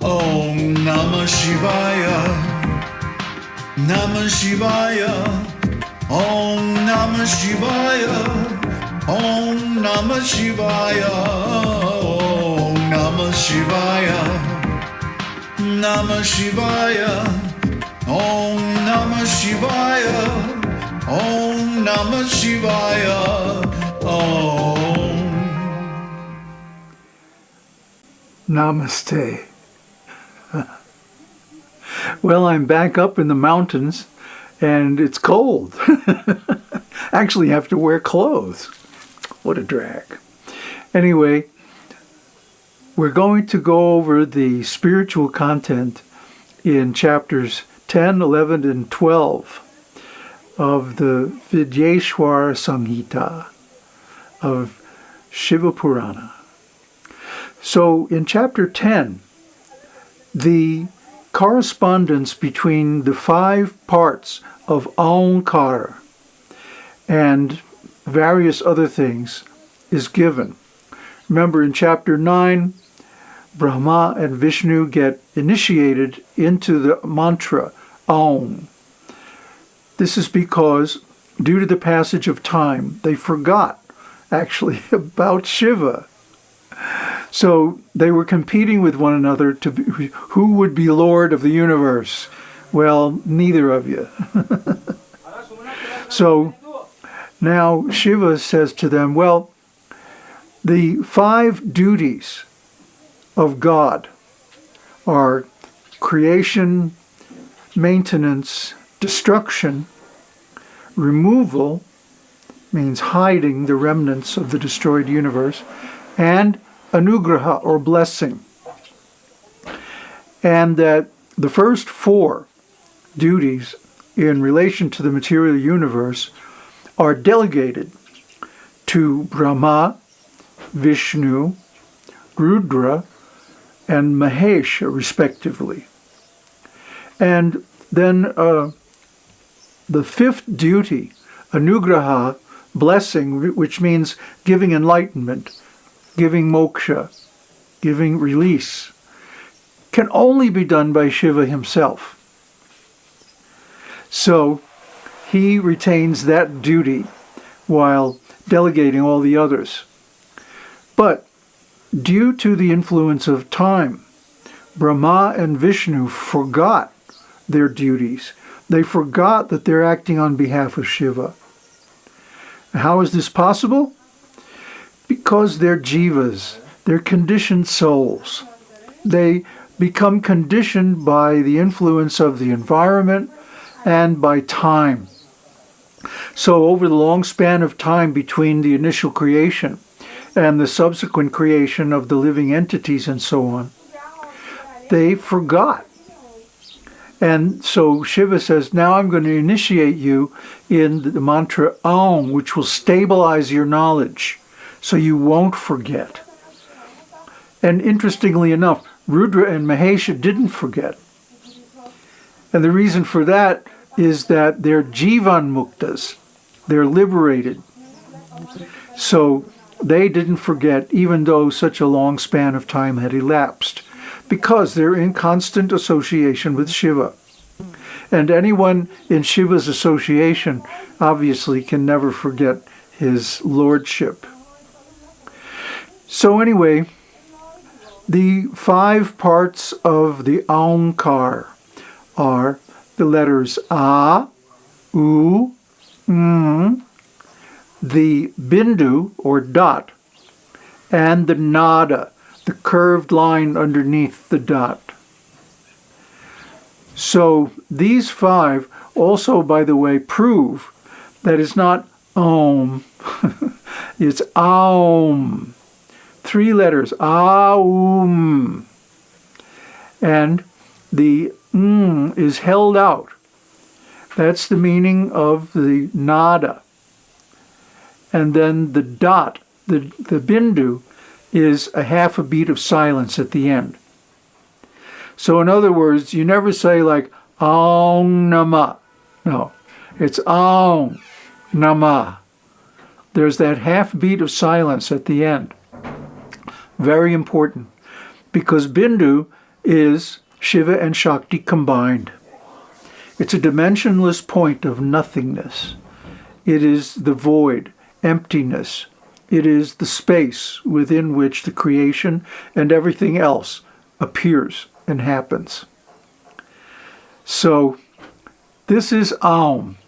Om Namah Shivaya. Namah Shivaya. Om Namah Shivaya. Om Namah Shivaya. Om Namah Shivaya. Namah Shivaya. Om Namah Shivaya. Om Namah Shivaya. Om. Namaste. Well, I'm back up in the mountains and it's cold. Actually, have to wear clothes. What a drag. Anyway, we're going to go over the spiritual content in chapters 10, 11, and 12 of the Vidyeshwar Samhita of Shiva Purana. So in chapter 10, the correspondence between the five parts of Aumkara and various other things is given. Remember in chapter 9, Brahma and Vishnu get initiated into the mantra Aum. This is because, due to the passage of time, they forgot actually about Shiva. So they were competing with one another to be, who would be Lord of the universe. Well, neither of you. so now Shiva says to them, well, the five duties of God are creation, maintenance, destruction, removal, means hiding the remnants of the destroyed universe, and anugraha, or blessing. And that the first four duties in relation to the material universe are delegated to Brahma, Vishnu, Rudra, and Mahesh, respectively. And then uh, the fifth duty, anugraha, blessing, which means giving enlightenment, giving moksha, giving release, can only be done by Shiva himself. So he retains that duty while delegating all the others. But due to the influence of time, Brahma and Vishnu forgot their duties. They forgot that they're acting on behalf of Shiva. How is this possible? Because they're jivas, they're conditioned souls. They become conditioned by the influence of the environment and by time. So over the long span of time between the initial creation and the subsequent creation of the living entities and so on, they forgot. And so Shiva says, now I'm going to initiate you in the mantra Aum, which will stabilize your knowledge so you won't forget. And interestingly enough, Rudra and Mahesha didn't forget. And the reason for that is that they're jivan muktas. They're liberated. So they didn't forget even though such a long span of time had elapsed because they're in constant association with Shiva. And anyone in Shiva's association obviously can never forget his lordship. So anyway, the five parts of the Aumkar are the letters A, U, M, the Bindu or dot, and the Nada, the curved line underneath the dot. So these five also, by the way, prove that it's not Om, it's Aum. Three letters, Aum. And the M is held out. That's the meaning of the nada. And then the dot, the, the bindu, is a half a beat of silence at the end. So in other words, you never say like Aum Nama. No, it's Aum Nama. There's that half beat of silence at the end. Very important. Because Bindu is Shiva and Shakti combined. It's a dimensionless point of nothingness. It is the void, emptiness. It is the space within which the creation and everything else appears and happens. So this is Aum.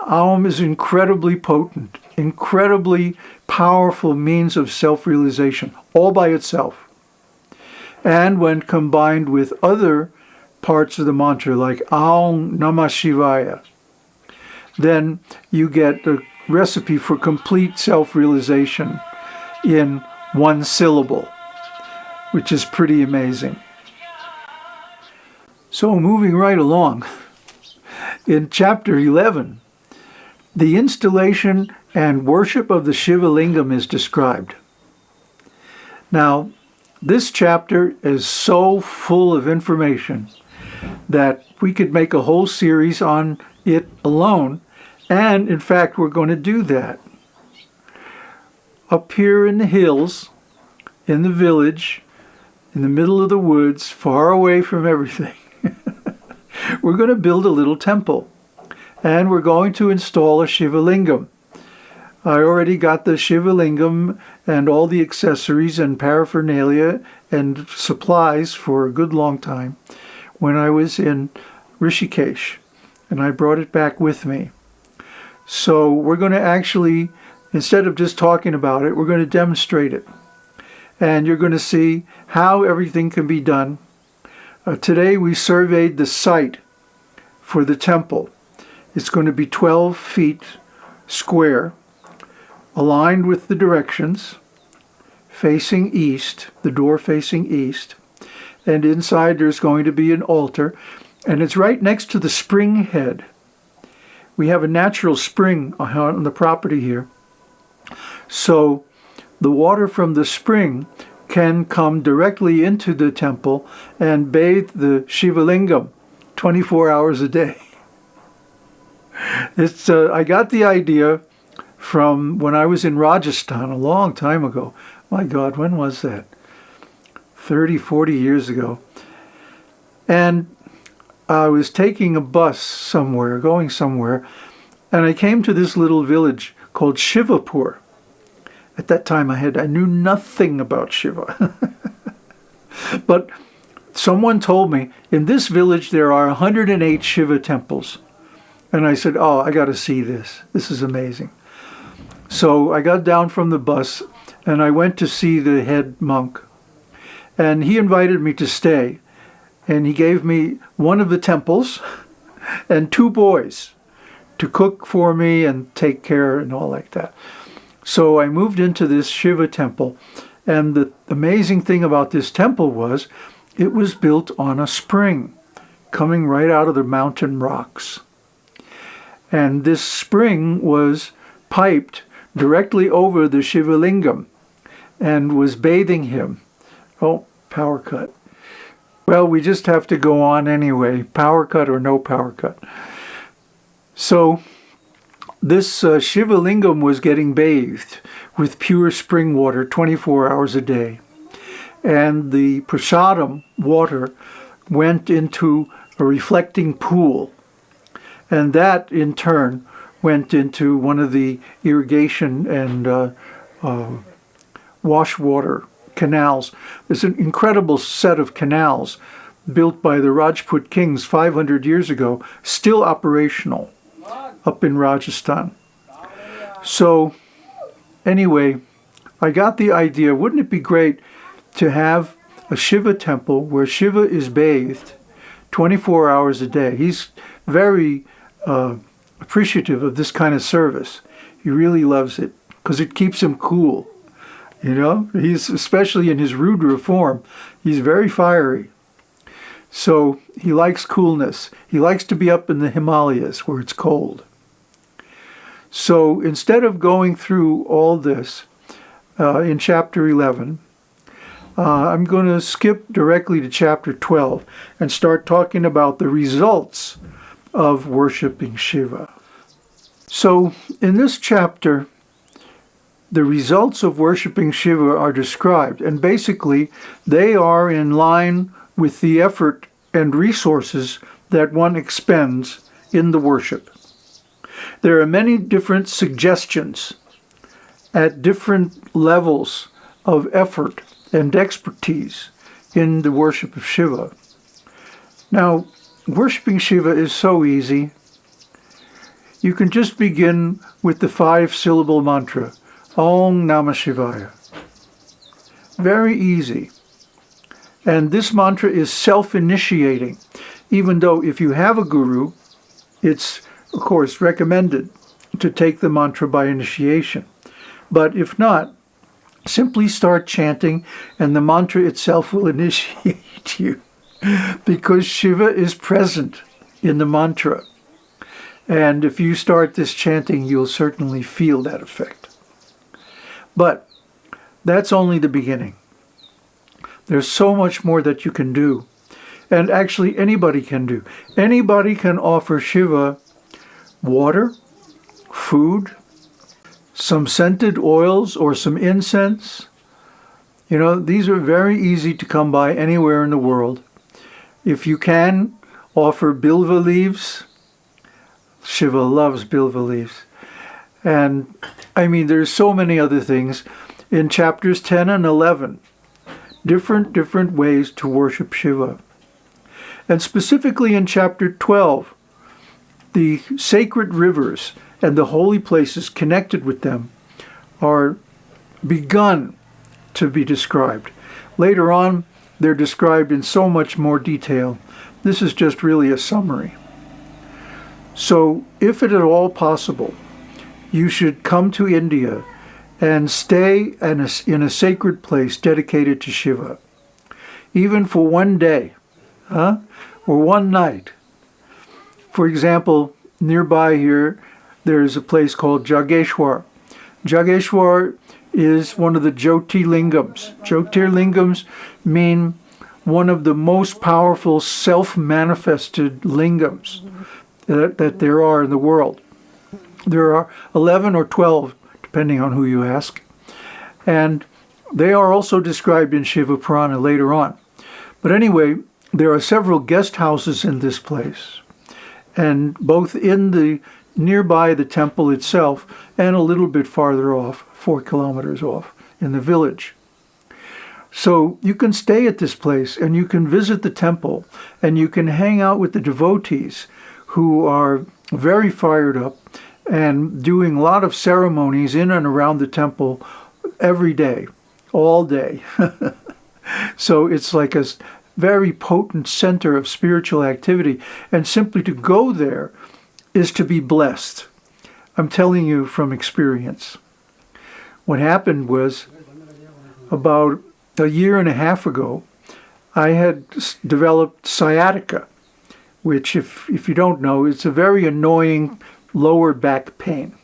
Aum is incredibly potent, incredibly powerful means of self-realization, all by itself. And when combined with other parts of the mantra, like Aum Namah Shivaya, then you get the recipe for complete self-realization in one syllable, which is pretty amazing. So moving right along, in chapter 11, the installation and worship of the Shiva Lingam is described. Now, this chapter is so full of information that we could make a whole series on it alone, and in fact, we're going to do that. Up here in the hills, in the village, in the middle of the woods, far away from everything, we're going to build a little temple and we're going to install a Shiva Lingam. I already got the Shiva Lingam and all the accessories and paraphernalia and supplies for a good long time when I was in Rishikesh and I brought it back with me. So we're going to actually, instead of just talking about it, we're going to demonstrate it. And you're going to see how everything can be done. Uh, today we surveyed the site for the temple. It's going to be 12 feet square, aligned with the directions, facing east, the door facing east. And inside there's going to be an altar, and it's right next to the spring head. We have a natural spring on the property here. So the water from the spring can come directly into the temple and bathe the Shiva Lingam 24 hours a day. It's, uh, I got the idea from when I was in Rajasthan a long time ago. My God, when was that? 30, 40 years ago. And I was taking a bus somewhere, going somewhere, and I came to this little village called Shivapur. At that time I had I knew nothing about Shiva. but someone told me in this village there are 108 Shiva temples. And I said, oh, I got to see this. This is amazing. So I got down from the bus and I went to see the head monk. And he invited me to stay. And he gave me one of the temples and two boys to cook for me and take care and all like that. So I moved into this Shiva temple. And the amazing thing about this temple was it was built on a spring coming right out of the mountain rocks. And this spring was piped directly over the Shiva Lingam and was bathing him. Oh, power cut. Well, we just have to go on anyway, power cut or no power cut. So this uh, Shiva Lingam was getting bathed with pure spring water 24 hours a day. And the prasadam water went into a reflecting pool and that, in turn, went into one of the irrigation and uh, uh, wash water canals. There's an incredible set of canals built by the Rajput kings 500 years ago, still operational up in Rajasthan. So anyway, I got the idea, wouldn't it be great to have a Shiva temple where Shiva is bathed 24 hours a day. He's very uh, appreciative of this kind of service. He really loves it because it keeps him cool. You know, he's especially in his Rudra form, he's very fiery. So he likes coolness. He likes to be up in the Himalayas where it's cold. So instead of going through all this uh, in chapter 11, uh, I'm going to skip directly to chapter 12 and start talking about the results of worshiping Shiva. So in this chapter, the results of worshiping Shiva are described, and basically they are in line with the effort and resources that one expends in the worship. There are many different suggestions at different levels of effort and expertise in the worship of Shiva. Now, worshiping Shiva is so easy. You can just begin with the five syllable mantra, Om Namah Shivaya. Very easy. And this mantra is self-initiating, even though if you have a guru, it's, of course, recommended to take the mantra by initiation. But if not, simply start chanting and the mantra itself will initiate you because Shiva is present in the mantra. And if you start this chanting, you'll certainly feel that effect. But that's only the beginning. There's so much more that you can do. And actually anybody can do. Anybody can offer Shiva water, food, some scented oils or some incense. You know, these are very easy to come by anywhere in the world. If you can, offer bilva leaves. Shiva loves bilva leaves. And I mean, there's so many other things. In chapters 10 and 11, different, different ways to worship Shiva. And specifically in chapter 12, the sacred rivers and the holy places connected with them are begun to be described. Later on, they're described in so much more detail. This is just really a summary. So, if it at all possible, you should come to India and stay in a, in a sacred place dedicated to Shiva, even for one day huh? or one night. For example, nearby here, there's a place called Jageshwar. Jageshwar is one of the Jyotirlingams. Jyotirlingams mean one of the most powerful self-manifested lingams that, that there are in the world. There are 11 or 12 depending on who you ask. And they are also described in Shiva Purana later on. But anyway, there are several guest houses in this place, and both in the nearby the temple itself and a little bit farther off, four kilometers off, in the village. So you can stay at this place and you can visit the temple and you can hang out with the devotees who are very fired up and doing a lot of ceremonies in and around the temple every day, all day. so it's like a very potent center of spiritual activity. And simply to go there is to be blessed. I'm telling you from experience. What happened was about a year and a half ago, I had developed sciatica, which if, if you don't know, it's a very annoying lower back pain.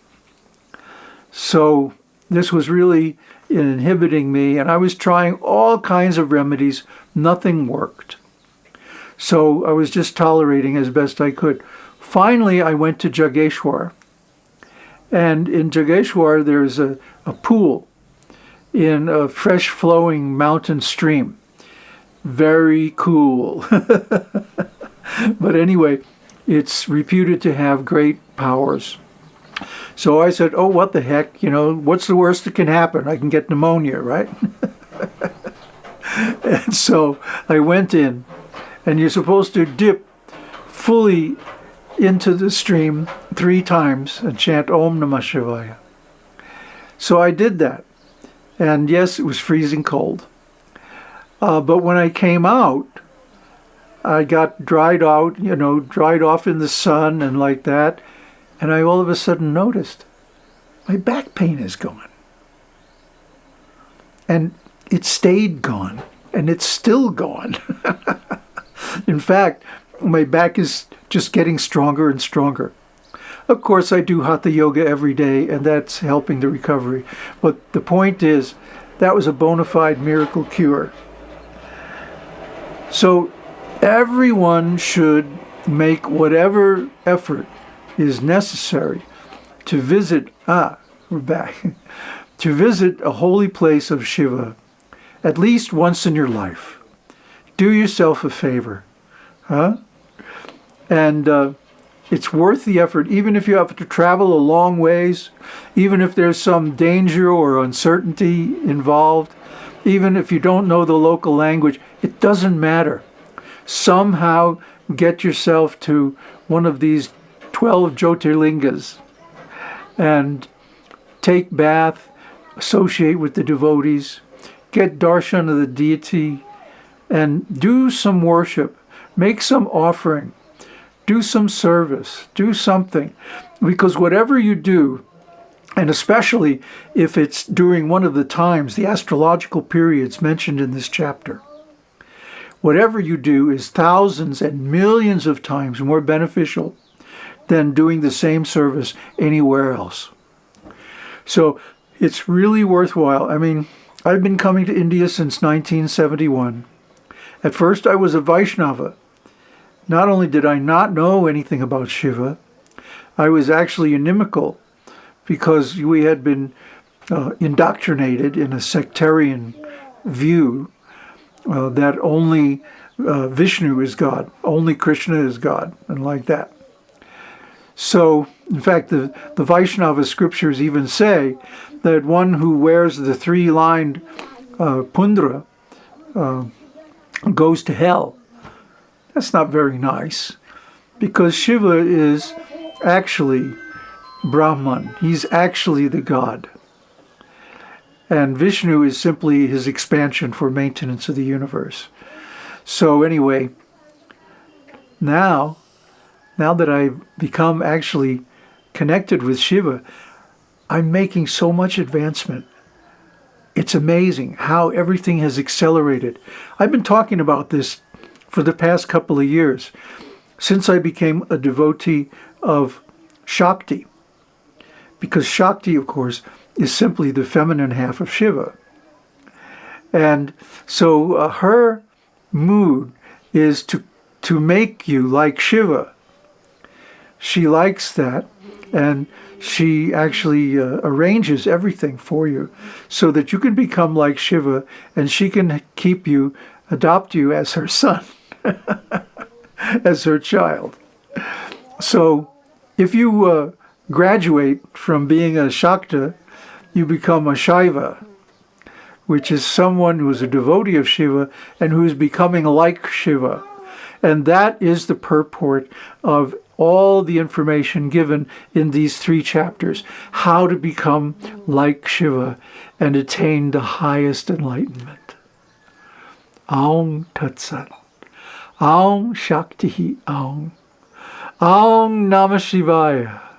So this was really inhibiting me and I was trying all kinds of remedies. Nothing worked. So I was just tolerating as best I could. Finally, I went to Jageshwar. And in Jageshwar, there's a, a pool in a fresh flowing mountain stream. Very cool. but anyway, it's reputed to have great powers. So I said, oh, what the heck, you know, what's the worst that can happen? I can get pneumonia, right? and so I went in, and you're supposed to dip fully into the stream three times and chant Om Namah Shivaya. So I did that. And yes, it was freezing cold. Uh, but when I came out, I got dried out, you know, dried off in the sun and like that. And I all of a sudden noticed my back pain is gone. And it stayed gone. And it's still gone. in fact, my back is just getting stronger and stronger. Of course, I do Hatha Yoga every day, and that's helping the recovery. But the point is, that was a bona fide miracle cure. So everyone should make whatever effort is necessary to visit, ah, we're back, to visit a holy place of Shiva at least once in your life. Do yourself a favor. Huh? And uh, it's worth the effort, even if you have to travel a long ways, even if there's some danger or uncertainty involved, even if you don't know the local language, it doesn't matter. Somehow get yourself to one of these 12 Jyotirlingas and take bath, associate with the devotees, get darshan of the deity, and do some worship, make some offering do some service, do something. Because whatever you do, and especially if it's during one of the times, the astrological periods mentioned in this chapter, whatever you do is thousands and millions of times more beneficial than doing the same service anywhere else. So it's really worthwhile. I mean, I've been coming to India since 1971. At first I was a Vaishnava, not only did I not know anything about Shiva, I was actually inimical because we had been uh, indoctrinated in a sectarian view uh, that only uh, Vishnu is God, only Krishna is God, and like that. So, in fact, the, the Vaishnava scriptures even say that one who wears the three-lined uh, pundra uh, goes to hell. That's not very nice because Shiva is actually Brahman. He's actually the god. And Vishnu is simply his expansion for maintenance of the universe. So anyway, now, now that I've become actually connected with Shiva, I'm making so much advancement. It's amazing how everything has accelerated. I've been talking about this for the past couple of years since I became a devotee of Shakti. Because Shakti, of course, is simply the feminine half of Shiva. And so uh, her mood is to, to make you like Shiva. She likes that and she actually uh, arranges everything for you so that you can become like Shiva and she can keep you, adopt you as her son. as her child. So if you uh, graduate from being a Shakta, you become a Shaiva, which is someone who is a devotee of Shiva and who is becoming like Shiva. And that is the purport of all the information given in these three chapters, how to become like Shiva and attain the highest enlightenment. Aum Tat Sat. Aum Shakti Aum. Aum Namah Shivaya.